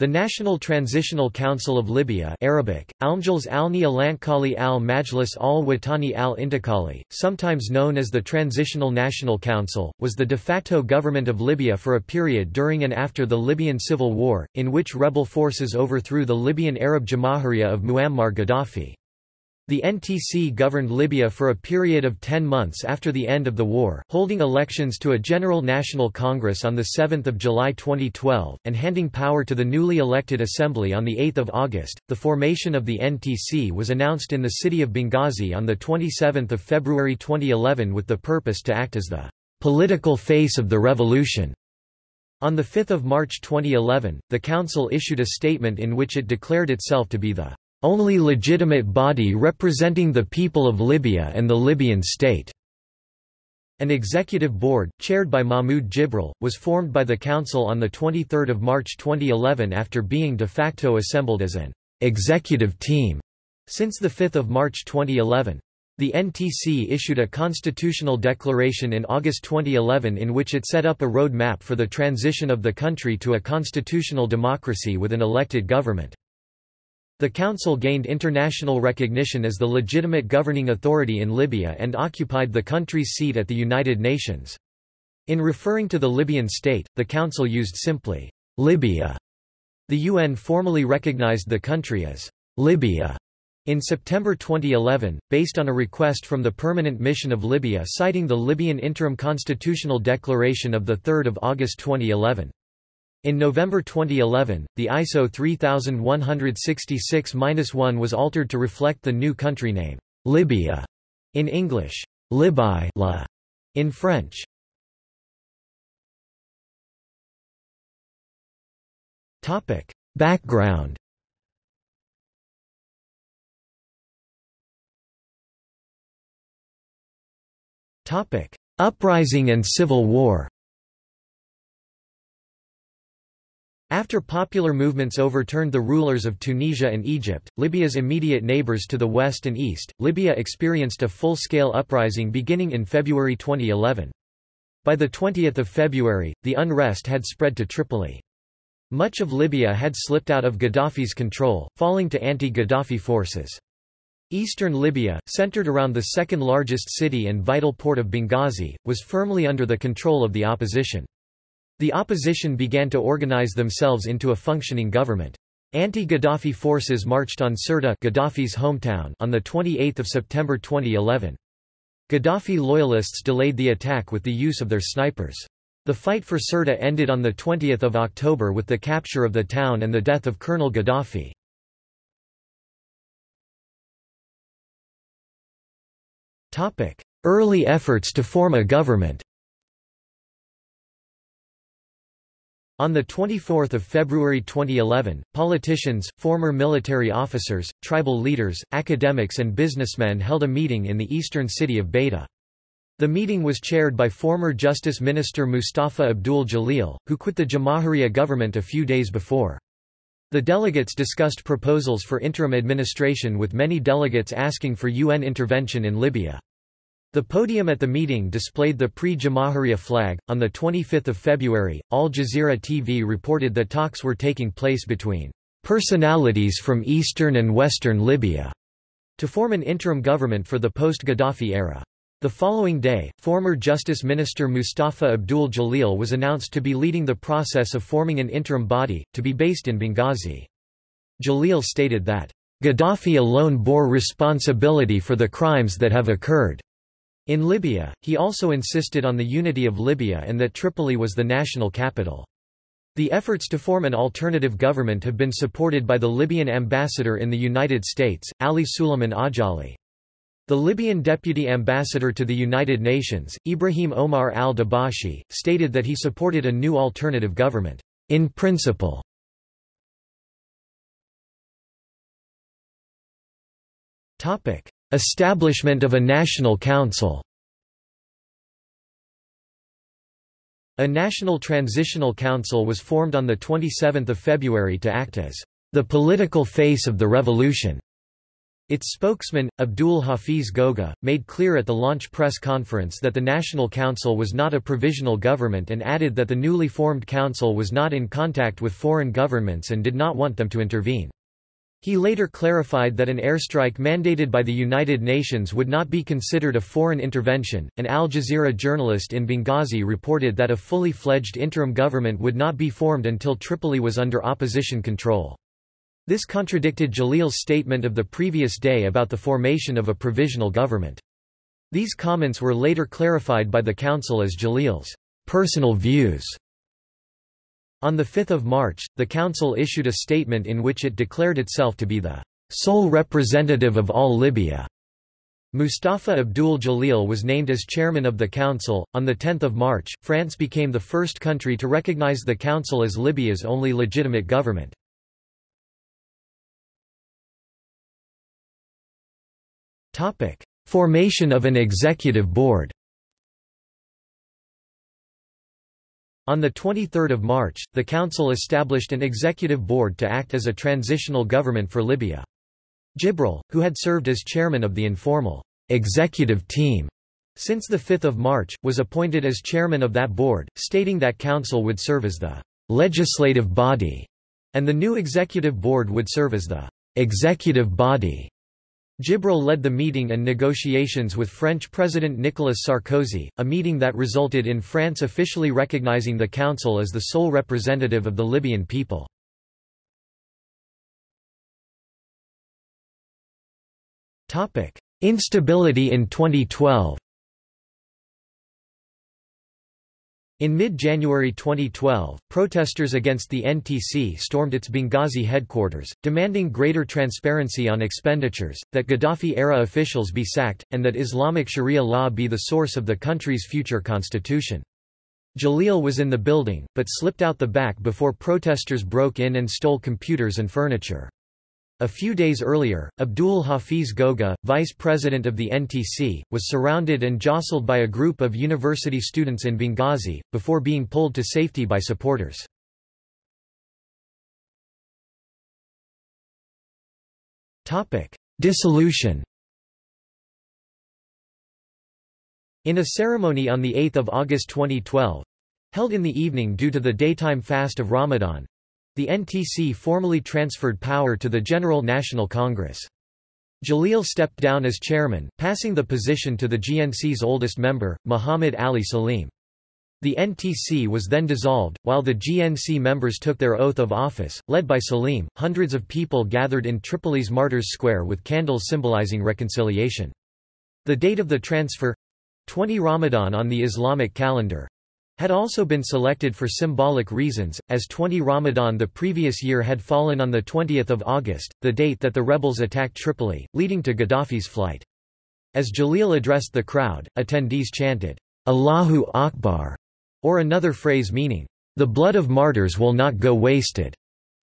The National Transitional Council of Libya Arabic, Almjlis Alni Alankali al Majlis al Watani al Intikali, sometimes known as the Transitional National Council, was the de facto government of Libya for a period during and after the Libyan Civil War, in which rebel forces overthrew the Libyan Arab Jamahiriya of Muammar Gaddafi. The NTC governed Libya for a period of ten months after the end of the war, holding elections to a General National Congress on 7 July 2012, and handing power to the newly elected Assembly on 8 August. The formation of the NTC was announced in the city of Benghazi on 27 February 2011 with the purpose to act as the political face of the revolution. On 5 March 2011, the Council issued a statement in which it declared itself to be the only legitimate body representing the people of Libya and the Libyan state. An executive board, chaired by Mahmoud Jibril, was formed by the Council on 23 March 2011 after being de facto assembled as an executive team since 5 March 2011. The NTC issued a constitutional declaration in August 2011 in which it set up a road map for the transition of the country to a constitutional democracy with an elected government. The council gained international recognition as the legitimate governing authority in Libya and occupied the country's seat at the United Nations. In referring to the Libyan state, the council used simply, Libya. The UN formally recognized the country as Libya in September 2011, based on a request from the Permanent Mission of Libya citing the Libyan Interim Constitutional Declaration of 3 August 2011. In November 2011, the ISO 3166-1 was altered to reflect the new country name, Libya, in English, Libi La, in French. Topic: Background. Topic: Uprising and Civil War. After popular movements overturned the rulers of Tunisia and Egypt, Libya's immediate neighbors to the west and east, Libya experienced a full-scale uprising beginning in February 2011. By 20 February, the unrest had spread to Tripoli. Much of Libya had slipped out of Gaddafi's control, falling to anti-Gaddafi forces. Eastern Libya, centered around the second largest city and vital port of Benghazi, was firmly under the control of the opposition. The opposition began to organize themselves into a functioning government. Anti-Gaddafi forces marched on Sirte Gaddafi's hometown on 28 September 2011. Gaddafi loyalists delayed the attack with the use of their snipers. The fight for Sirte ended on the 20 October with the capture of the town and the death of Colonel Gaddafi. Early efforts to form a government On 24 February 2011, politicians, former military officers, tribal leaders, academics and businessmen held a meeting in the eastern city of Bayda. The meeting was chaired by former Justice Minister Mustafa Abdul Jalil, who quit the Jamahiriya government a few days before. The delegates discussed proposals for interim administration with many delegates asking for UN intervention in Libya. The podium at the meeting displayed the pre-Jamahiriya flag. On the 25th of February, Al Jazeera TV reported that talks were taking place between personalities from eastern and western Libya to form an interim government for the post-Gaddafi era. The following day, former Justice Minister Mustafa Abdul Jalil was announced to be leading the process of forming an interim body, to be based in Benghazi. Jalil stated that, "...Gaddafi alone bore responsibility for the crimes that have occurred." In Libya, he also insisted on the unity of Libya and that Tripoli was the national capital. The efforts to form an alternative government have been supported by the Libyan ambassador in the United States, Ali Suleiman Ajali. The Libyan deputy ambassador to the United Nations, Ibrahim Omar al-Dabashi, stated that he supported a new alternative government, in principle. Establishment of a National Council A National Transitional Council was formed on 27 February to act as the political face of the revolution. Its spokesman, Abdul Hafiz Ghoga, made clear at the launch press conference that the National Council was not a provisional government and added that the newly formed council was not in contact with foreign governments and did not want them to intervene. He later clarified that an airstrike mandated by the United Nations would not be considered a foreign intervention. An Al Jazeera journalist in Benghazi reported that a fully fledged interim government would not be formed until Tripoli was under opposition control. This contradicted Jalil's statement of the previous day about the formation of a provisional government. These comments were later clarified by the Council as Jalil's personal views. On 5 March, the Council issued a statement in which it declared itself to be the sole representative of all Libya. Mustafa Abdul Jalil was named as chairman of the council. On 10 March, France became the first country to recognize the council as Libya's only legitimate government. Formation of an executive board. On 23 March, the Council established an executive board to act as a transitional government for Libya. Jibril, who had served as chairman of the informal executive team since 5 March, was appointed as chairman of that board, stating that council would serve as the legislative body, and the new executive board would serve as the executive body. Jibril led the meeting and negotiations with French President Nicolas Sarkozy, a meeting that resulted in France officially recognizing the Council as the sole representative of the Libyan people. Instability in 2012 In mid-January 2012, protesters against the NTC stormed its Benghazi headquarters, demanding greater transparency on expenditures, that Gaddafi-era officials be sacked, and that Islamic Sharia law be the source of the country's future constitution. Jalil was in the building, but slipped out the back before protesters broke in and stole computers and furniture. A few days earlier, Abdul Hafiz Ghoga, vice president of the NTC, was surrounded and jostled by a group of university students in Benghazi, before being pulled to safety by supporters. Dissolution In a ceremony on 8 August 2012, held in the evening due to the daytime fast of Ramadan, the NTC formally transferred power to the General National Congress. Jalil stepped down as chairman, passing the position to the GNC's oldest member, Muhammad Ali Salim. The NTC was then dissolved, while the GNC members took their oath of office, led by Salim. Hundreds of people gathered in Tripoli's Martyrs Square with candles symbolizing reconciliation. The date of the transfer 20 Ramadan on the Islamic calendar had also been selected for symbolic reasons, as 20 Ramadan the previous year had fallen on 20 August, the date that the rebels attacked Tripoli, leading to Gaddafi's flight. As Jalil addressed the crowd, attendees chanted, Allahu Akbar, or another phrase meaning, the blood of martyrs will not go wasted.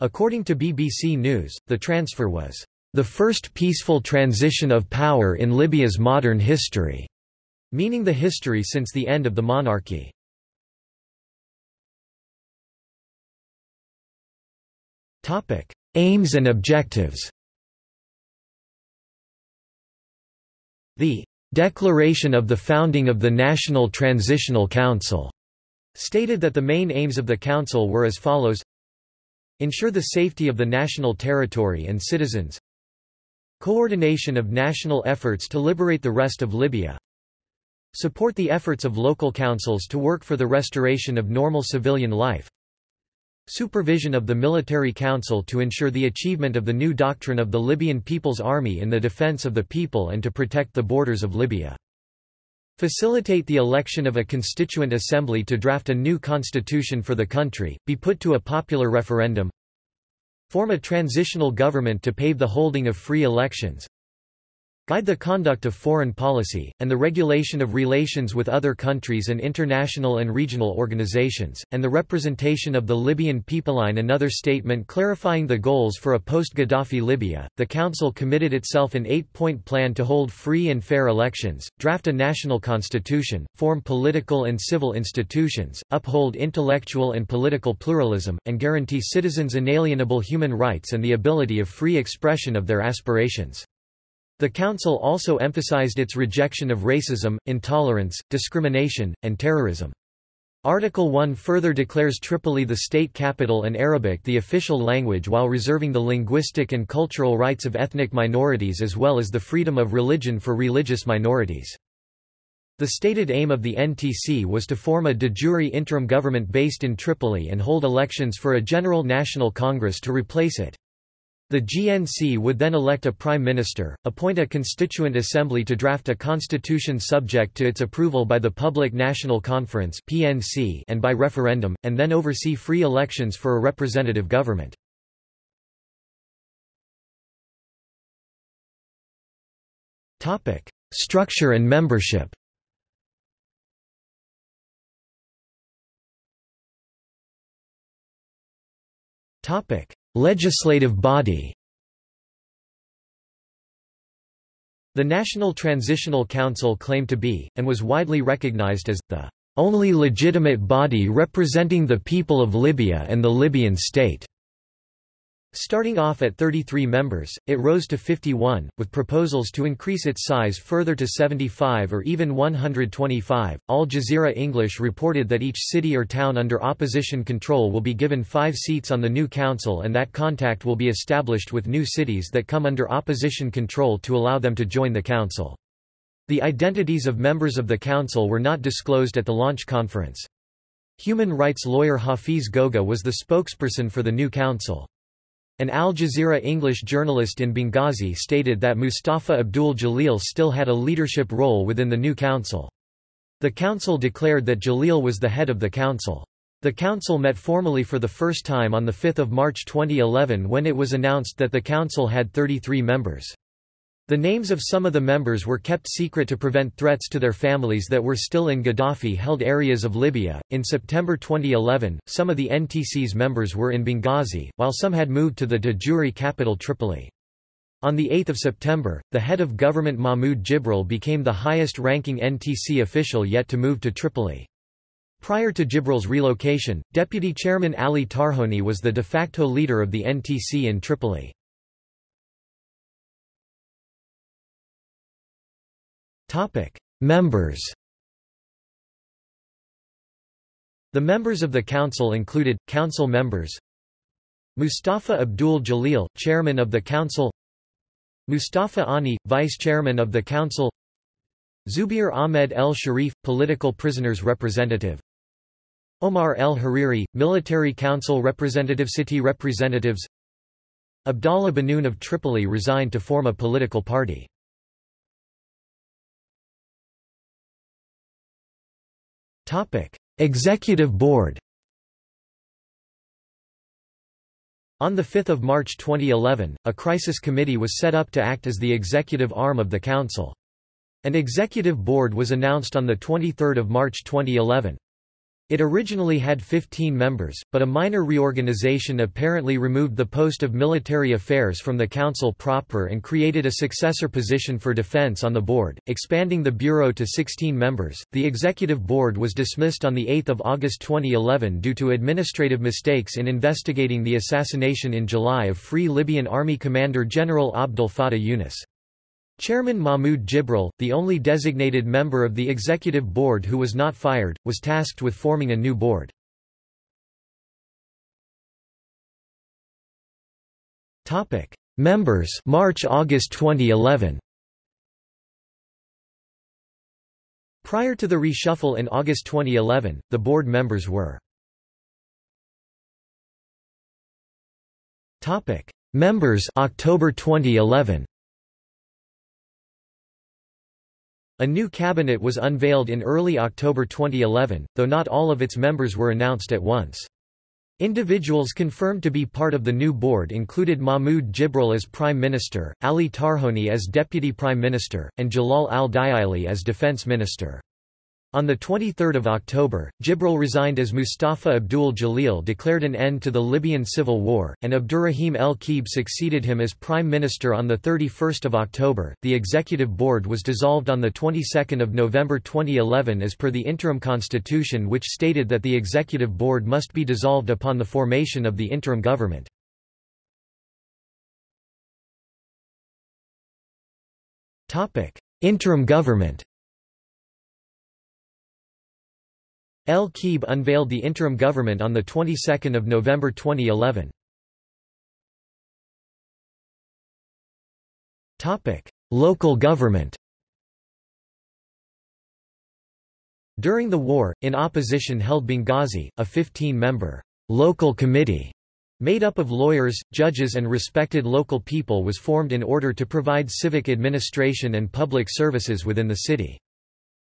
According to BBC News, the transfer was the first peaceful transition of power in Libya's modern history, meaning the history since the end of the monarchy. Topic: Aims and objectives. The Declaration of the Founding of the National Transitional Council stated that the main aims of the council were as follows. Ensure the safety of the national territory and citizens. Coordination of national efforts to liberate the rest of Libya. Support the efforts of local councils to work for the restoration of normal civilian life Supervision of the Military Council to ensure the achievement of the new doctrine of the Libyan People's Army in the defense of the people and to protect the borders of Libya. Facilitate the election of a constituent assembly to draft a new constitution for the country, be put to a popular referendum. Form a transitional government to pave the holding of free elections guide the conduct of foreign policy, and the regulation of relations with other countries and international and regional organizations, and the representation of the Libyan people. In another statement clarifying the goals for a post-Gaddafi Libya, the Council committed itself an eight-point plan to hold free and fair elections, draft a national constitution, form political and civil institutions, uphold intellectual and political pluralism, and guarantee citizens inalienable human rights and the ability of free expression of their aspirations. The council also emphasized its rejection of racism, intolerance, discrimination, and terrorism. Article 1 further declares Tripoli the state capital and Arabic the official language while reserving the linguistic and cultural rights of ethnic minorities as well as the freedom of religion for religious minorities. The stated aim of the NTC was to form a de jure interim government based in Tripoli and hold elections for a General National Congress to replace it. The GNC would then elect a prime minister, appoint a constituent assembly to draft a constitution subject to its approval by the Public National Conference (PNC) and by referendum, and then oversee free elections for a representative government. Topic: Structure and membership. Topic: Legislative body. The National Transitional Council claimed to be, and was widely recognized as, the only legitimate body representing the people of Libya and the Libyan state. Starting off at 33 members, it rose to 51, with proposals to increase its size further to 75 or even 125. Al Jazeera English reported that each city or town under opposition control will be given five seats on the new council and that contact will be established with new cities that come under opposition control to allow them to join the council. The identities of members of the council were not disclosed at the launch conference. Human rights lawyer Hafiz Ghoga was the spokesperson for the new council. An Al Jazeera English journalist in Benghazi stated that Mustafa Abdul Jalil still had a leadership role within the new council. The council declared that Jalil was the head of the council. The council met formally for the first time on 5 March 2011 when it was announced that the council had 33 members. The names of some of the members were kept secret to prevent threats to their families that were still in Gaddafi held areas of Libya. In September 2011, some of the NTC's members were in Benghazi, while some had moved to the de jure capital Tripoli. On 8 September, the head of government Mahmoud Jibril became the highest-ranking NTC official yet to move to Tripoli. Prior to Jibril's relocation, Deputy Chairman Ali Tarhoni was the de facto leader of the NTC in Tripoli. Members. The members of the council included council members: Mustafa Abdul Jalil, chairman of the council; Mustafa Ani, vice chairman of the council; Zubair Ahmed El Sharif, political prisoners representative; Omar El Hariri, military council representative city representatives Abdallah Banoun of Tripoli resigned to form a political party. Topic: Executive Board. On 5 March 2011, a crisis committee was set up to act as the executive arm of the council. An executive board was announced on 23 March 2011. It originally had 15 members, but a minor reorganization apparently removed the post of military affairs from the council proper and created a successor position for defense on the board, expanding the bureau to 16 members. The executive board was dismissed on the 8th of August 2011 due to administrative mistakes in investigating the assassination in July of Free Libyan Army Commander General Abdel Fattah Yunus. Chairman Mahmoud Jibril, the only designated member of the executive board who was not fired, was tasked with forming a new board. Topic: Members March-August 2011. Prior to the reshuffle in August 2011, the board members were Topic: Members October 2011. A new cabinet was unveiled in early October 2011, though not all of its members were announced at once. Individuals confirmed to be part of the new board included Mahmoud Jibril as Prime Minister, Ali Tarhoni as Deputy Prime Minister, and Jalal al-Diaili as Defense Minister. On 23 October, Jibril resigned as Mustafa Abdul Jalil declared an end to the Libyan civil war, and Abdurrahim el-Keib succeeded him as Prime Minister on 31 October. The executive board was dissolved on the 22nd of November 2011 as per the interim constitution which stated that the executive board must be dissolved upon the formation of the interim government. Interim government El Keib unveiled the interim government on the 22nd of November 2011. Topic: Local government. During the war, in opposition held Benghazi, a 15-member local committee made up of lawyers, judges and respected local people was formed in order to provide civic administration and public services within the city.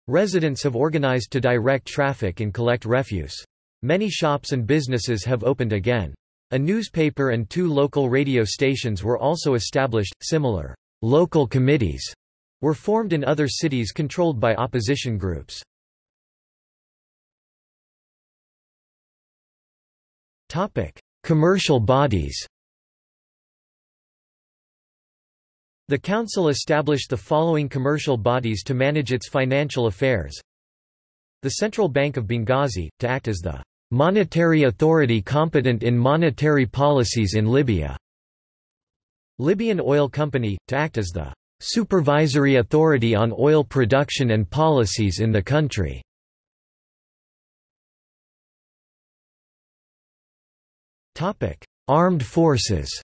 Residents have organized to direct traffic and collect refuse. Many shops and businesses have opened again. A newspaper and two local radio stations were also established. Similar local committees were formed in other cities controlled by opposition groups. Topic: Commercial bodies. The Council established the following commercial bodies to manage its financial affairs. The Central Bank of Benghazi, to act as the monetary authority competent in monetary policies in Libya. Libyan Oil Company, to act as the supervisory authority on oil production and policies in the country. Armed forces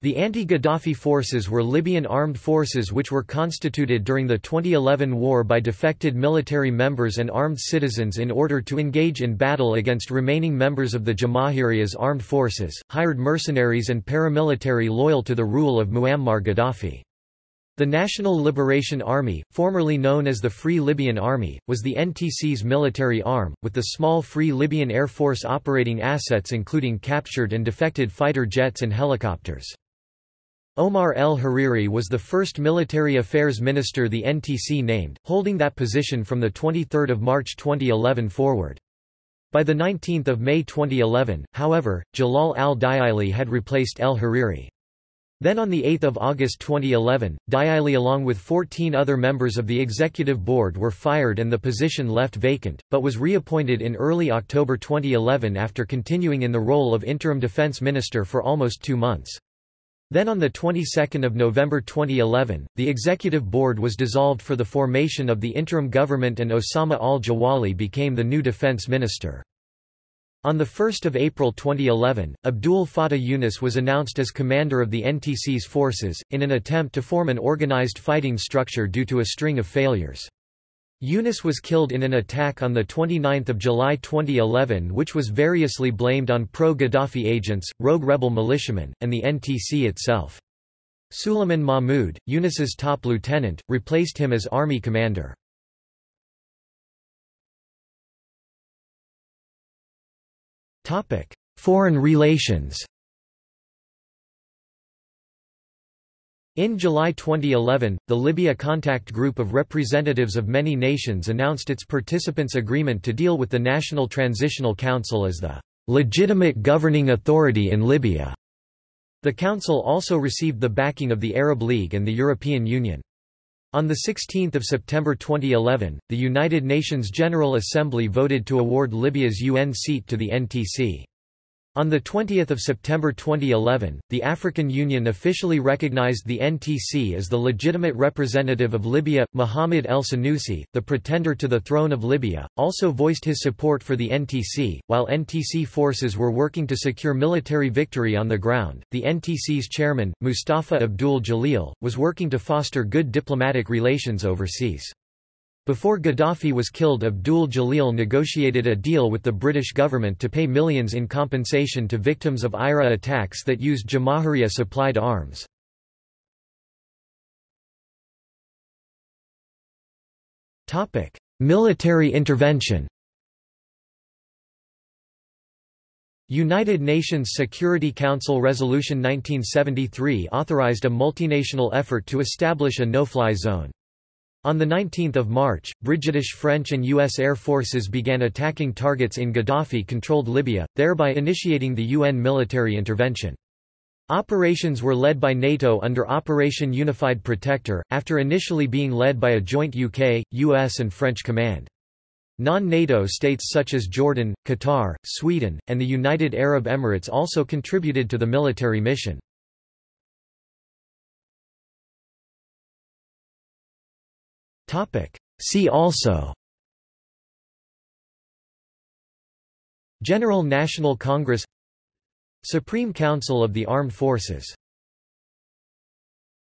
The anti-Gaddafi forces were Libyan armed forces which were constituted during the 2011 war by defected military members and armed citizens in order to engage in battle against remaining members of the Jamahiriya's armed forces, hired mercenaries and paramilitary loyal to the rule of Muammar Gaddafi. The National Liberation Army, formerly known as the Free Libyan Army, was the NTC's military arm, with the small Free Libyan Air Force operating assets including captured and defected fighter jets and helicopters. Omar el-Hariri was the first military affairs minister the NTC named, holding that position from 23 March 2011 forward. By 19 May 2011, however, Jalal al-Diaili had replaced el-Hariri. Then on 8 August 2011, Diaili along with 14 other members of the executive board were fired and the position left vacant, but was reappointed in early October 2011 after continuing in the role of interim defense minister for almost two months. Then on the 22nd of November 2011, the executive board was dissolved for the formation of the interim government and Osama al-Jawali became the new defense minister. On 1 April 2011, Abdul Fattah Yunus was announced as commander of the NTC's forces, in an attempt to form an organized fighting structure due to a string of failures. Yunus was killed in an attack on 29 July 2011 which was variously blamed on pro-Gaddafi agents, rogue rebel militiamen, and the NTC itself. Suleiman Mahmoud, Yunus's top lieutenant, replaced him as army commander. Foreign relations In July 2011, the Libya Contact Group of representatives of many nations announced its participants' agreement to deal with the National Transitional Council as the legitimate governing authority in Libya. The council also received the backing of the Arab League and the European Union. On 16 September 2011, the United Nations General Assembly voted to award Libya's UN seat to the NTC. On 20 September 2011, the African Union officially recognized the NTC as the legitimate representative of Libya. Mohamed El Senussi, the pretender to the throne of Libya, also voiced his support for the NTC. While NTC forces were working to secure military victory on the ground, the NTC's chairman, Mustafa Abdul Jalil, was working to foster good diplomatic relations overseas. Before Gaddafi was killed Abdul Jalil negotiated a deal with the British government to pay millions in compensation to victims of IRA attacks that used Jamahiriya-supplied arms. Military intervention United Nations Security Council Resolution 1973 authorized a multinational effort to establish a no-fly zone. On 19 March, British French and U.S. Air Forces began attacking targets in Gaddafi-controlled Libya, thereby initiating the UN military intervention. Operations were led by NATO under Operation Unified Protector, after initially being led by a joint UK, US and French command. Non-NATO states such as Jordan, Qatar, Sweden, and the United Arab Emirates also contributed to the military mission. See also. General National Congress. Supreme Council of the Armed Forces